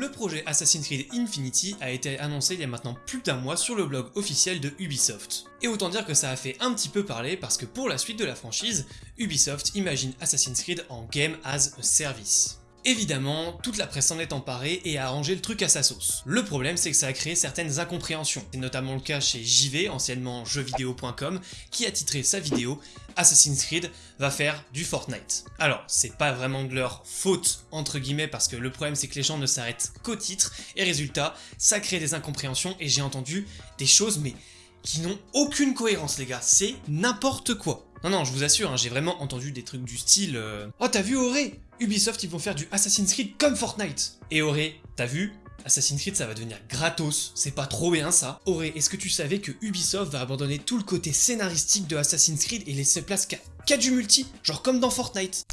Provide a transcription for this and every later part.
Le projet Assassin's Creed Infinity a été annoncé il y a maintenant plus d'un mois sur le blog officiel de Ubisoft. Et autant dire que ça a fait un petit peu parler parce que pour la suite de la franchise, Ubisoft imagine Assassin's Creed en Game as a Service. Évidemment, toute la presse s'en est emparée et a arrangé le truc à sa sauce. Le problème, c'est que ça a créé certaines incompréhensions. C'est notamment le cas chez JV, anciennement jeuxvideo.com, qui a titré sa vidéo Assassin's Creed va faire du Fortnite. Alors, c'est pas vraiment de leur faute, entre guillemets, parce que le problème c'est que les gens ne s'arrêtent qu'au titre, et résultat, ça crée des incompréhensions, et j'ai entendu des choses, mais qui n'ont aucune cohérence les gars, c'est n'importe quoi. Non non, je vous assure, hein, j'ai vraiment entendu des trucs du style euh, Oh t'as vu Auré? Ubisoft ils vont faire du Assassin's Creed comme Fortnite !» Et Auré, t'as vu? Assassin's Creed ça va devenir gratos, c'est pas trop bien ça. Auré, est-ce que tu savais que Ubisoft va abandonner tout le côté scénaristique de Assassin's Creed et laisser place qu'à du multi, genre comme dans Fortnite?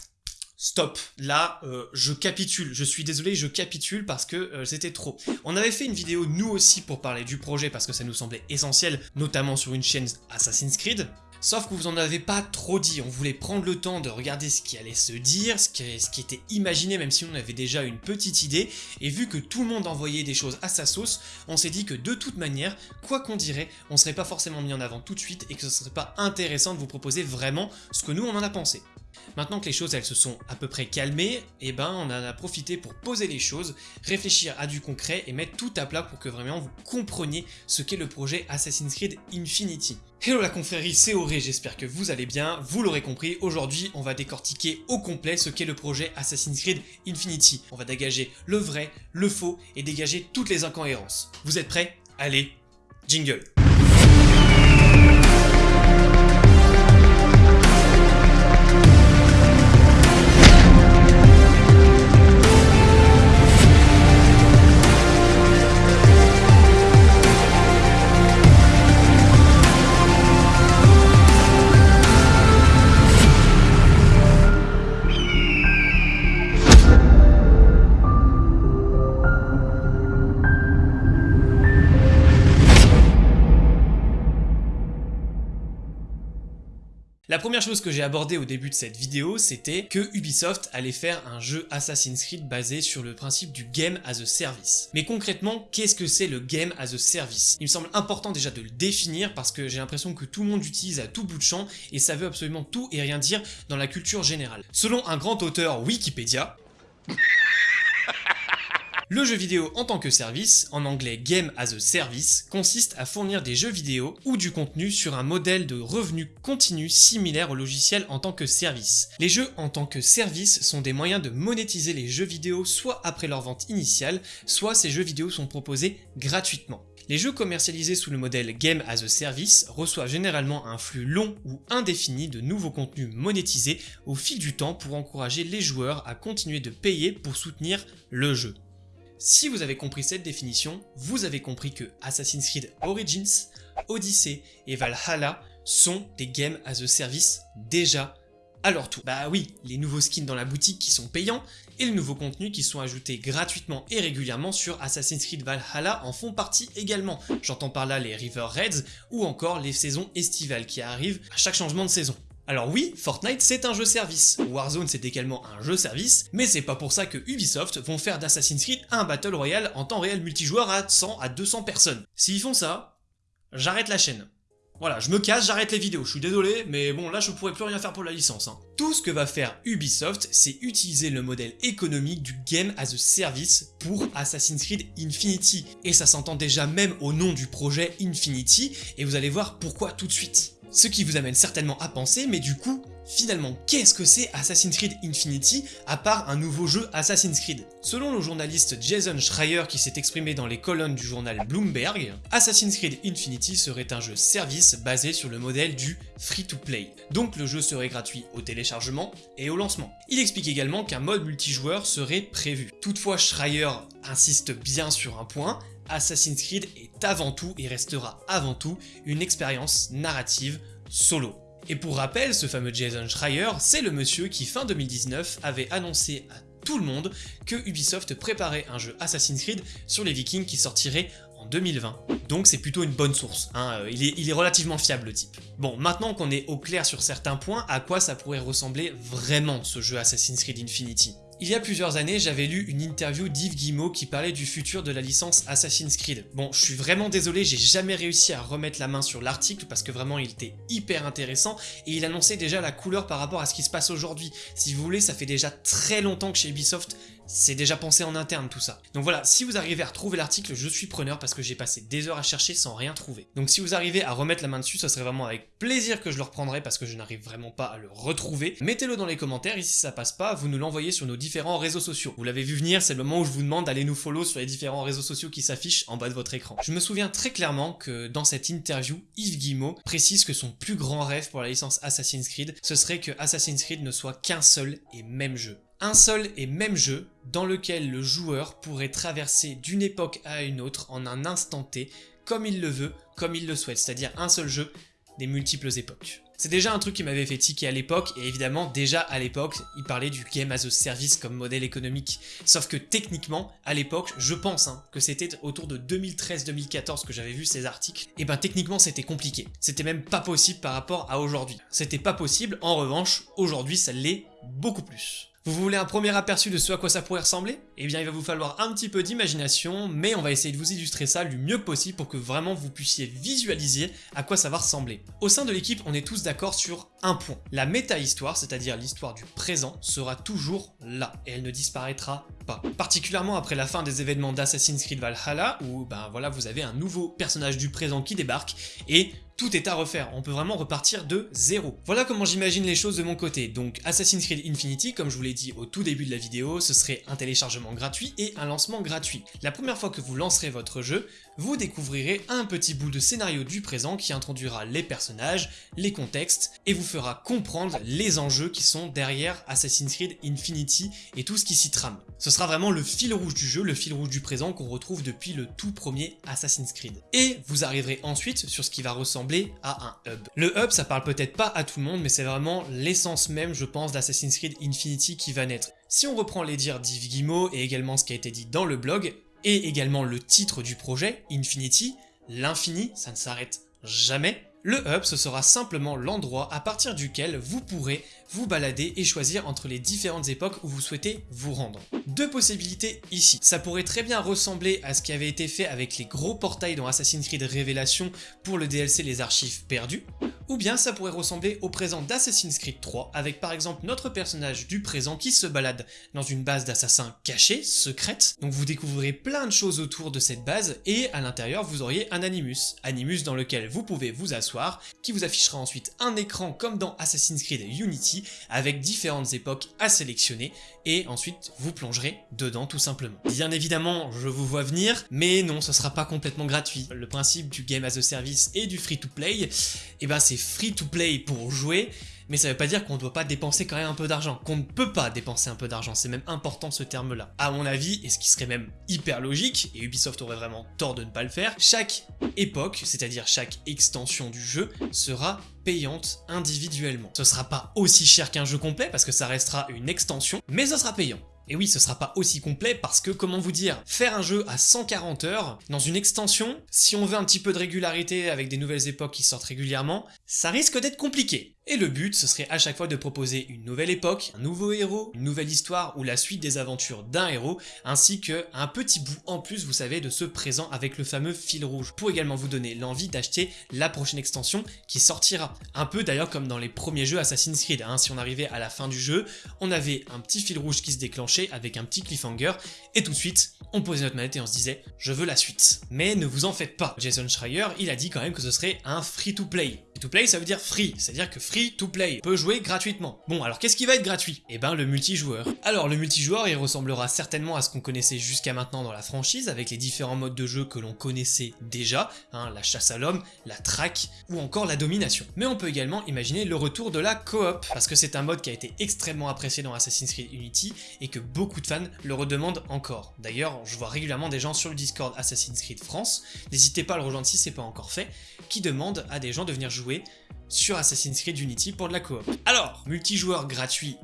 Stop, là euh, je capitule, je suis désolé, je capitule parce que euh, c'était trop. On avait fait une vidéo nous aussi pour parler du projet parce que ça nous semblait essentiel, notamment sur une chaîne Assassin's Creed, Sauf que vous en avez pas trop dit, on voulait prendre le temps de regarder ce qui allait se dire, ce qui, était imaginé même si on avait déjà une petite idée, et vu que tout le monde envoyait des choses à sa sauce, on s'est dit que de toute manière, quoi qu'on dirait, on serait pas forcément mis en avant tout de suite et que ce serait pas intéressant de vous proposer vraiment ce que nous on en a pensé. Maintenant que les choses elles se sont à peu près calmées, et eh ben on en a profité pour poser les choses, réfléchir à du concret et mettre tout à plat pour que vraiment vous compreniez ce qu'est le projet Assassin's Creed Infinity. Hello la confrérie, c'est Auré, j'espère que vous allez bien, vous l'aurez compris, aujourd'hui on va décortiquer au complet ce qu'est le projet Assassin's Creed Infinity. On va dégager le vrai, le faux et dégager toutes les incohérences. Vous êtes prêts? Allez, jingle La première chose que j'ai abordée au début de cette vidéo, c'était que Ubisoft allait faire un jeu Assassin's Creed basé sur le principe du Game as a Service. Mais concrètement, qu'est-ce que c'est le Game as a Service? Il me semble important déjà de le définir parce que j'ai l'impression que tout le monde l'utilise à tout bout de champ et ça veut absolument tout et rien dire dans la culture générale. Selon un grand auteur Wikipédia, le jeu vidéo en tant que service, en anglais Game as a Service, consiste à fournir des jeux vidéo ou du contenu sur un modèle de revenu continu similaire au logiciel en tant que service. Les jeux en tant que service sont des moyens de monétiser les jeux vidéo soit après leur vente initiale, soit ces jeux vidéo sont proposés gratuitement. Les jeux commercialisés sous le modèle Game as a Service reçoivent généralement un flux long ou indéfini de nouveaux contenus monétisés au fil du temps pour encourager les joueurs à continuer de payer pour soutenir le jeu. Si vous avez compris cette définition, vous avez compris que Assassin's Creed Origins, Odyssey et Valhalla sont des games as a service déjà à leur tour. Bah oui, les nouveaux skins dans la boutique qui sont payants et les nouveaux contenus qui sont ajoutés gratuitement et régulièrement sur Assassin's Creed Valhalla en font partie également. J'entends par là les River Raids ou encore les saisons estivales qui arrivent à chaque changement de saison. Alors oui, Fortnite c'est un jeu service, Warzone c'est également un jeu service, mais c'est pas pour ça que Ubisoft vont faire d'Assassin's Creed un Battle Royale en temps réel multijoueur à 100 à 200 personnes. S'ils font ça, j'arrête la chaîne. Voilà, je me casse, j'arrête les vidéos, je suis désolé, mais bon là je pourrais plus rien faire pour la licence. Hein. Tout ce que va faire Ubisoft, c'est utiliser le modèle économique du Game as a Service pour Assassin's Creed Infinity. Et ça s'entend déjà même au nom du projet Infinity, et vous allez voir pourquoi tout de suite. Ce qui vous amène certainement à penser, mais du coup, finalement, qu'est-ce que c'est Assassin's Creed Infinity à part un nouveau jeu Assassin's Creed? Selon le journaliste Jason Schreier qui s'est exprimé dans les colonnes du journal Bloomberg, Assassin's Creed Infinity serait un jeu service basé sur le modèle du free-to-play. Donc le jeu serait gratuit au téléchargement et au lancement. Il explique également qu'un mode multijoueur serait prévu. Toutefois, Schreier insiste bien sur un point, Assassin's Creed est avant tout et restera avant tout une expérience narrative solo. Et pour rappel, ce fameux Jason Schreier, c'est le monsieur qui fin 2019 avait annoncé à tout le monde que Ubisoft préparait un jeu Assassin's Creed sur les Vikings qui sortirait en 2020. Donc c'est plutôt une bonne source, hein. il, est, il est relativement fiable le type. Bon, maintenant qu'on est au clair sur certains points, à quoi ça pourrait ressembler vraiment ce jeu Assassin's Creed Infinity? Il y a plusieurs années, j'avais lu une interview d'Yves Guillemot qui parlait du futur de la licence Assassin's Creed. Bon, je suis vraiment désolé, j'ai jamais réussi à remettre la main sur l'article parce que vraiment il était hyper intéressant et il annonçait déjà la couleur par rapport à ce qui se passe aujourd'hui. Si vous voulez, ça fait déjà très longtemps que chez Ubisoft, c'est déjà pensé en interne tout ça. Donc voilà, si vous arrivez à retrouver l'article, je suis preneur parce que j'ai passé des heures à chercher sans rien trouver. Donc si vous arrivez à remettre la main dessus, ce serait vraiment avec plaisir que je le reprendrai parce que je n'arrive vraiment pas à le retrouver. Mettez-le dans les commentaires et si ça passe pas, vous nous l'envoyez sur nos différents réseaux sociaux. Vous l'avez vu venir, c'est le moment où je vous demande d'aller nous follow sur les différents réseaux sociaux qui s'affichent en bas de votre écran. Je me souviens très clairement que dans cette interview, Yves Guillemot précise que son plus grand rêve pour la licence Assassin's Creed, ce serait que Assassin's Creed ne soit qu'un seul et même jeu un seul et même jeu dans lequel le joueur pourrait traverser d'une époque à une autre en un instant T, comme il le veut, comme il le souhaite, c'est-à-dire un seul jeu des multiples époques. C'est déjà un truc qui m'avait fait tiquer à l'époque, et évidemment, déjà à l'époque, il parlait du Game as a Service comme modèle économique. Sauf que techniquement, à l'époque, je pense hein, que c'était autour de 2013-2014 que j'avais vu ces articles, et ben techniquement c'était compliqué. C'était même pas possible par rapport à aujourd'hui. C'était pas possible, en revanche, aujourd'hui ça l'est beaucoup plus. Vous voulez un premier aperçu de ce à quoi ça pourrait ressembler? Eh bien il va vous falloir un petit peu d'imagination, mais on va essayer de vous illustrer ça du mieux possible pour que vraiment vous puissiez visualiser à quoi ça va ressembler. Au sein de l'équipe, on est tous d'accord sur un point. La méta-histoire, c'est-à-dire l'histoire du présent, sera toujours là, et elle ne disparaîtra pas. Particulièrement après la fin des événements d'Assassin's Creed Valhalla, où ben voilà, vous avez un nouveau personnage du présent qui débarque, et tout est à refaire, on peut vraiment repartir de zéro. Voilà comment j'imagine les choses de mon côté, donc Assassin's Creed Infinity, comme je vous l'ai dit au tout début de la vidéo, ce serait un téléchargement gratuit et un lancement gratuit. La première fois que vous lancerez votre jeu, vous découvrirez un petit bout de scénario du présent qui introduira les personnages, les contextes, et vous fera comprendre les enjeux qui sont derrière Assassin's Creed Infinity et tout ce qui s'y trame. Ce sera vraiment le fil rouge du jeu, le fil rouge du présent qu'on retrouve depuis le tout premier Assassin's Creed. Et vous arriverez ensuite sur ce qui va ressembler à un hub. Le hub, ça parle peut-être pas à tout le monde, mais c'est vraiment l'essence même, je pense, d'Assassin's Creed Infinity qui va naître. Si on reprend les dires d'Yves Guillemot et également ce qui a été dit dans le blog, et également le titre du projet, Infinity, l'infini, ça ne s'arrête jamais, le hub, ce sera simplement l'endroit à partir duquel vous pourrez vous balader et choisir entre les différentes époques où vous souhaitez vous rendre. Deux possibilités ici. Ça pourrait très bien ressembler à ce qui avait été fait avec les gros portails dans Assassin's Creed Révélation pour le DLC Les Archives Perdues, ou bien ça pourrait ressembler au présent d'Assassin's Creed 3 avec par exemple notre personnage du présent qui se balade dans une base d'assassins cachée, secrète, donc vous découvrirez plein de choses autour de cette base et à l'intérieur vous auriez un Animus, Animus dans lequel vous pouvez vous asseoir, qui vous affichera ensuite un écran comme dans Assassin's Creed Unity avec différentes époques à sélectionner et ensuite vous plongerez dedans tout simplement. Bien évidemment, je vous vois venir, mais non, ce sera pas complètement gratuit. Le principe du Game as a Service et du free-to-play, et eh ben c'est free-to-play pour jouer, mais ça veut pas dire qu'on ne doit pas dépenser quand même un peu d'argent, qu'on ne peut pas dépenser un peu d'argent, c'est même important ce terme-là. À mon avis, et ce qui serait même hyper logique, et Ubisoft aurait vraiment tort de ne pas le faire, chaque époque, c'est-à-dire chaque extension du jeu, sera payante individuellement. Ce sera pas aussi cher qu'un jeu complet, parce que ça restera une extension, mais ce sera payant. Et oui, ce sera pas aussi complet parce que, comment vous dire, faire un jeu à 140 heures, dans une extension, si on veut un petit peu de régularité avec des nouvelles époques qui sortent régulièrement, ça risque d'être compliqué. Et le but, ce serait à chaque fois de proposer une nouvelle époque, un nouveau héros, une nouvelle histoire ou la suite des aventures d'un héros, ainsi que un petit bout en plus, vous savez, de ce présent avec le fameux fil rouge, pour également vous donner l'envie d'acheter la prochaine extension qui sortira. Un peu d'ailleurs comme dans les premiers jeux Assassin's Creed, hein. si on arrivait à la fin du jeu, on avait un petit fil rouge qui se déclenchait avec un petit cliffhanger, et tout de suite, on posait notre manette et on se disait « je veux la suite ». Mais ne vous en faites pas, Jason Schreier, il a dit quand même que ce serait un free-to-play. Free-to-play, ça veut dire free, c'est-à-dire que free-to-play, peut jouer gratuitement. Bon, alors qu'est-ce qui va être gratuit? Eh ben, le multijoueur. Alors, le multijoueur, il ressemblera certainement à ce qu'on connaissait jusqu'à maintenant dans la franchise, avec les différents modes de jeu que l'on connaissait déjà, hein, la chasse à l'homme, la traque, ou encore la domination. Mais on peut également imaginer le retour de la coop, parce que c'est un mode qui a été extrêmement apprécié dans Assassin's Creed Unity, et que beaucoup de fans le redemandent encore. D'ailleurs, je vois régulièrement des gens sur le Discord Assassin's Creed France, n'hésitez pas à le rejoindre si c'est pas encore fait, qui demandent à des gens de venir jouer sur Assassin's Creed Unity pour de la coop. Alors, multijoueur gratuit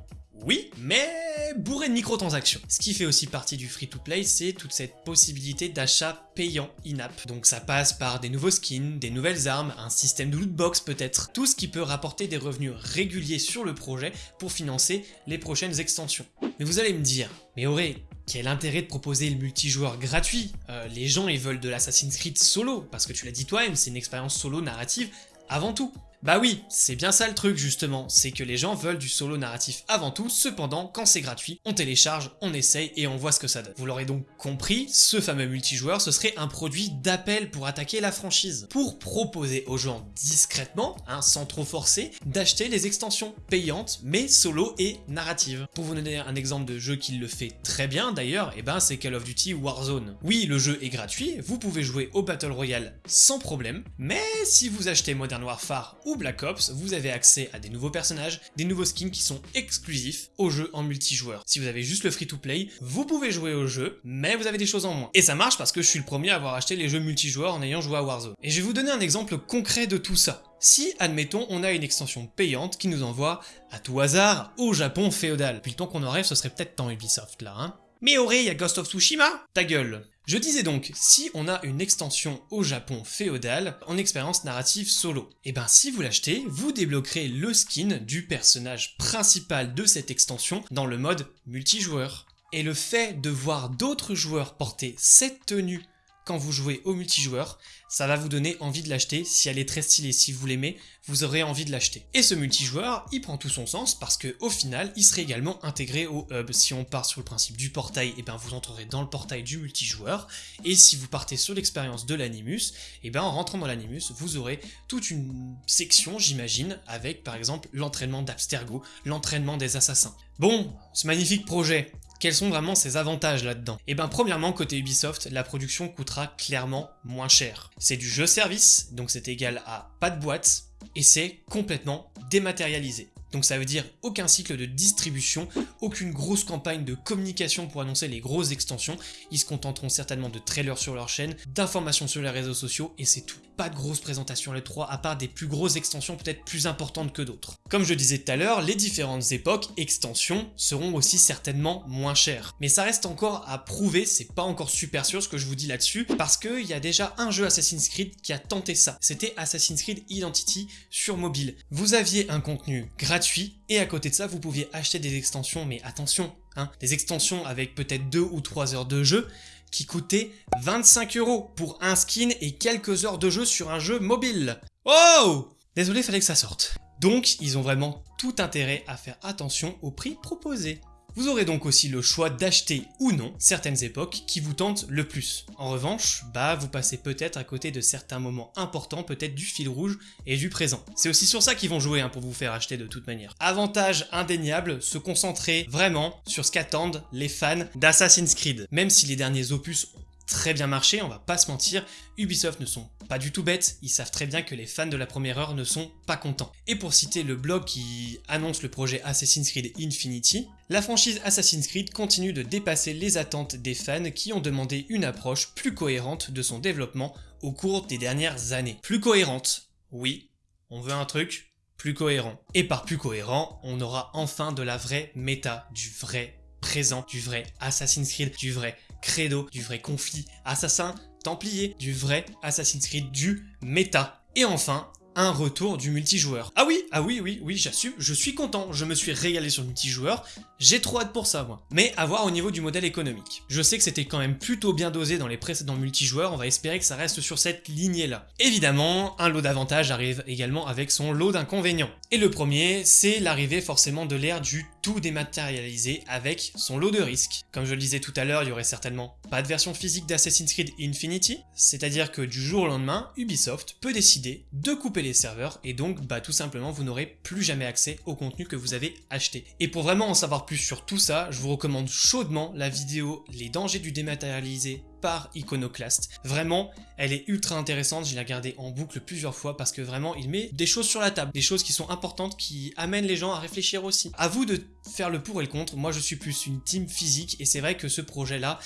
oui, mais bourré de microtransactions. Ce qui fait aussi partie du free-to-play, c'est toute cette possibilité d'achat payant in-app. Donc ça passe par des nouveaux skins, des nouvelles armes, un système de lootbox peut-être, tout ce qui peut rapporter des revenus réguliers sur le projet pour financer les prochaines extensions. Mais vous allez me dire, mais Auré, quel intérêt de proposer le multijoueur gratuit? Euh, Les gens ils veulent de l'Assassin's Creed solo, parce que tu l'as dit toi-même, c'est une expérience solo narrative avant tout. Bah oui, c'est bien ça le truc justement, c'est que les gens veulent du solo narratif avant tout, cependant, quand c'est gratuit, on télécharge, on essaye et on voit ce que ça donne. Vous l'aurez donc compris, ce fameux multijoueur, ce serait un produit d'appel pour attaquer la franchise, pour proposer aux gens discrètement, hein, sans trop forcer, d'acheter les extensions payantes, mais solo et narratives. Pour vous donner un exemple de jeu qui le fait très bien d'ailleurs, et eh ben c'est Call of Duty Warzone. Oui, le jeu est gratuit, vous pouvez jouer au Battle Royale sans problème, mais si vous achetez Modern Warfare ou Black Ops, vous avez accès à des nouveaux personnages, des nouveaux skins qui sont exclusifs au jeu en multijoueur. Si vous avez juste le free-to-play, vous pouvez jouer au jeu, mais vous avez des choses en moins. Et ça marche parce que je suis le premier à avoir acheté les jeux multijoueurs en ayant joué à Warzone. Et je vais vous donner un exemple concret de tout ça. Si, admettons, on a une extension payante qui nous envoie, à tout hasard, au Japon féodal. Puis le temps qu'on en rêve, ce serait peut-être temps Ubisoft là, hein mais Auré, il y a Ghost of Tsushima Ta gueule je disais donc, si on a une extension au Japon féodal en expérience narrative solo, et eh ben si vous l'achetez, vous débloquerez le skin du personnage principal de cette extension dans le mode multijoueur. Et le fait de voir d'autres joueurs porter cette tenue quand vous jouez au multijoueur, ça va vous donner envie de l'acheter. Si elle est très stylée, si vous l'aimez, vous aurez envie de l'acheter. Et ce multijoueur, il prend tout son sens parce que au final, il serait également intégré au hub. Si on part sur le principe du portail, et eh ben vous entrerez dans le portail du multijoueur. Et si vous partez sur l'expérience de l'animus, et eh ben en rentrant dans l'animus, vous aurez toute une section, j'imagine, avec par exemple l'entraînement d'Abstergo, l'entraînement des assassins. Bon, ce magnifique projet, quels sont vraiment ses avantages là-dedans? Eh bien premièrement, côté Ubisoft, la production coûtera clairement moins cher. C'est du jeu service, donc c'est égal à pas de boîte, et c'est complètement dématérialisé. Donc ça veut dire aucun cycle de distribution, aucune grosse campagne de communication pour annoncer les grosses extensions. Ils se contenteront certainement de trailers sur leur chaîne, d'informations sur les réseaux sociaux et c'est tout. Pas de grosses présentations les 3 à part des plus grosses extensions peut-être plus importantes que d'autres. Comme je disais tout à l'heure, les différentes époques, extensions, seront aussi certainement moins chères. Mais ça reste encore à prouver, c'est pas encore super sûr ce que je vous dis là-dessus, parce qu'il y a déjà un jeu Assassin's Creed qui a tenté ça. C'était Assassin's Creed Identity sur mobile. Vous aviez un contenu gratuit et à côté de ça, vous pouviez acheter des extensions, mais attention, hein, des extensions avec peut-être 2 ou 3 heures de jeu, qui coûtaient 25 euros pour un skin et quelques heures de jeu sur un jeu mobile. Oh Désolé, fallait que ça sorte. Donc, ils ont vraiment tout intérêt à faire attention au prix proposé. Vous aurez donc aussi le choix d'acheter ou non certaines époques qui vous tentent le plus. En revanche, bah vous passez peut-être à côté de certains moments importants, peut-être du fil rouge et du présent. C'est aussi sur ça qu'ils vont jouer hein, pour vous faire acheter de toute manière. Avantage indéniable, se concentrer vraiment sur ce qu'attendent les fans d'Assassin's Creed. Même si les derniers opus très bien marché, on va pas se mentir, Ubisoft ne sont pas du tout bêtes, ils savent très bien que les fans de la première heure ne sont pas contents. Et pour citer le blog qui annonce le projet Assassin's Creed Infinity, la franchise Assassin's Creed continue de dépasser les attentes des fans qui ont demandé une approche plus cohérente de son développement au cours des dernières années. Plus cohérente, oui, on veut un truc plus cohérent. Et par plus cohérent, on aura enfin de la vraie méta, du vrai présent, du vrai Assassin's Creed, du vrai credo, du vrai conflit assassin, templier, du vrai Assassin's Creed, du méta. Et enfin, un retour du multijoueur. Ah oui, ah oui, oui, oui, j'assume, je suis content, je me suis régalé sur le multijoueur, j'ai trop hâte pour ça, moi. Mais à voir au niveau du modèle économique. Je sais que c'était quand même plutôt bien dosé dans les précédents multijoueurs, on va espérer que ça reste sur cette lignée-là. Évidemment, un lot d'avantages arrive également avec son lot d'inconvénients. Et le premier, c'est l'arrivée forcément de l'ère du tout dématérialisé avec son lot de risques. Comme je le disais tout à l'heure, il y aurait certainement pas de version physique d'Assassin's Creed Infinity, c'est-à-dire que du jour au lendemain, Ubisoft peut décider de couper les serveurs et donc bah tout simplement vous n'aurez plus jamais accès au contenu que vous avez acheté. Et pour vraiment en savoir plus sur tout ça, je vous recommande chaudement la vidéo Les dangers du dématérialisé par Iconoclast. Vraiment, elle est ultra intéressante, je l'ai regardée en boucle plusieurs fois parce que vraiment il met des choses sur la table, des choses qui sont importantes, qui amènent les gens à réfléchir aussi. À vous de faire le pour et le contre, moi je suis plus une team physique et c'est vrai que ce projet là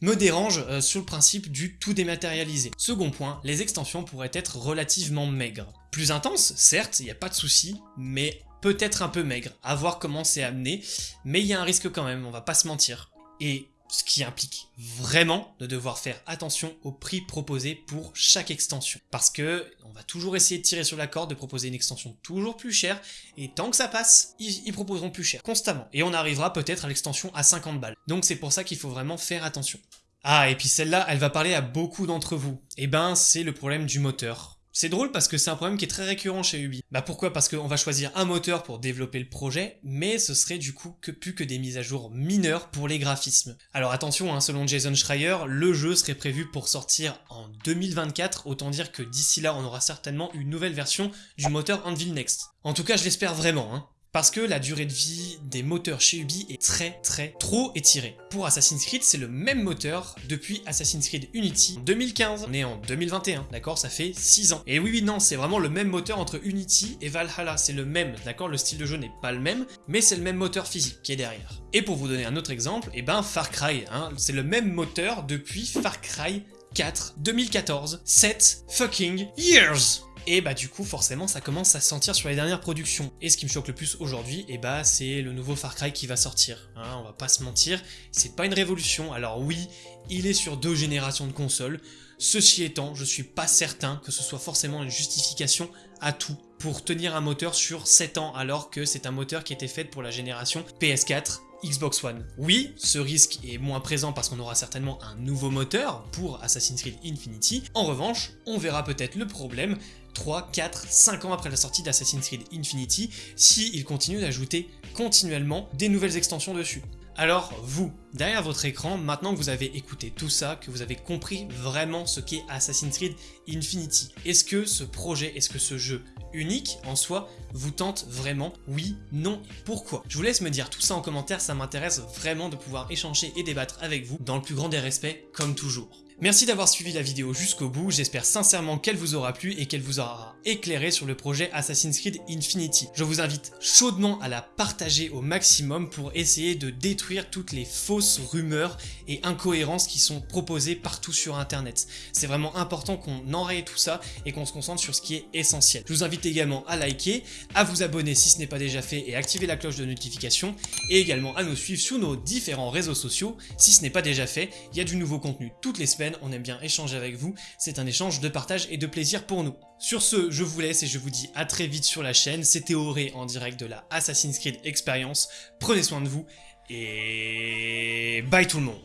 me dérange euh, sur le principe du tout dématérialisé. Second point, les extensions pourraient être relativement maigres. Plus intenses, certes, il n'y a pas de souci, mais peut-être un peu maigre, à voir comment c'est amené, mais il y a un risque quand même, on va pas se mentir. Et ce qui implique vraiment de devoir faire attention au prix proposé pour chaque extension. Parce que on va toujours essayer de tirer sur la corde, de proposer une extension toujours plus chère, et tant que ça passe, ils, proposeront plus cher, constamment. Et on arrivera peut-être à l'extension à 50 balles. Donc c'est pour ça qu'il faut vraiment faire attention. Ah, et puis celle-là, elle va parler à beaucoup d'entre vous. Eh ben, c'est le problème du moteur. C'est drôle parce que c'est un problème qui est très récurrent chez Ubi. Bah pourquoi? Parce qu'on va choisir un moteur pour développer le projet, mais ce serait du coup que plus que des mises à jour mineures pour les graphismes. Alors attention, hein, selon Jason Schreier, le jeu serait prévu pour sortir en 2024, autant dire que d'ici là on aura certainement une nouvelle version du moteur Anvil Next. En tout cas je l'espère vraiment, hein parce que la durée de vie des moteurs chez Ubi est très très trop étirée. Pour Assassin's Creed, c'est le même moteur depuis Assassin's Creed Unity en 2015. On est en 2021, d'accord? Ça fait 6 ans. Et oui, oui, non, c'est vraiment le même moteur entre Unity et Valhalla, c'est le même, d'accord? Le style de jeu n'est pas le même, mais c'est le même moteur physique qui est derrière. Et pour vous donner un autre exemple, et eh ben Far Cry, hein, c'est le même moteur depuis Far Cry 4 2014, 7 fucking years et bah du coup forcément ça commence à se sentir sur les dernières productions. Et ce qui me choque le plus aujourd'hui, et eh bah c'est le nouveau Far Cry qui va sortir. Hein, on va pas se mentir, c'est pas une révolution. Alors oui, il est sur deux générations de consoles. Ceci étant, je suis pas certain que ce soit forcément une justification à tout pour tenir un moteur sur 7 ans alors que c'est un moteur qui était fait pour la génération PS4 Xbox One. Oui, ce risque est moins présent parce qu'on aura certainement un nouveau moteur pour Assassin's Creed Infinity. En revanche, on verra peut-être le problème 3, 4, 5 ans après la sortie d'Assassin's Creed Infinity, s'ils continuent d'ajouter continuellement des nouvelles extensions dessus. Alors vous, derrière votre écran, maintenant que vous avez écouté tout ça, que vous avez compris vraiment ce qu'est Assassin's Creed Infinity, est-ce que ce projet, est-ce que ce jeu unique en soi vous tente vraiment Oui, non, pourquoi? Je vous laisse me dire tout ça en commentaire, ça m'intéresse vraiment de pouvoir échanger et débattre avec vous dans le plus grand des respects, comme toujours. Merci d'avoir suivi la vidéo jusqu'au bout, j'espère sincèrement qu'elle vous aura plu et qu'elle vous aura éclairé sur le projet Assassin's Creed Infinity. Je vous invite chaudement à la partager au maximum pour essayer de détruire toutes les fausses rumeurs et incohérences qui sont proposées partout sur internet. C'est vraiment important qu'on enraye tout ça et qu'on se concentre sur ce qui est essentiel. Je vous invite également à liker, à vous abonner si ce n'est pas déjà fait et activer la cloche de notification et également à nous suivre sur nos différents réseaux sociaux si ce n'est pas déjà fait. Il y a du nouveau contenu toutes les semaines on aime bien échanger avec vous, c'est un échange de partage et de plaisir pour nous. Sur ce, je vous laisse et je vous dis à très vite sur la chaîne, c'était Auré en direct de la Assassin's Creed Experience, prenez soin de vous, et bye tout le monde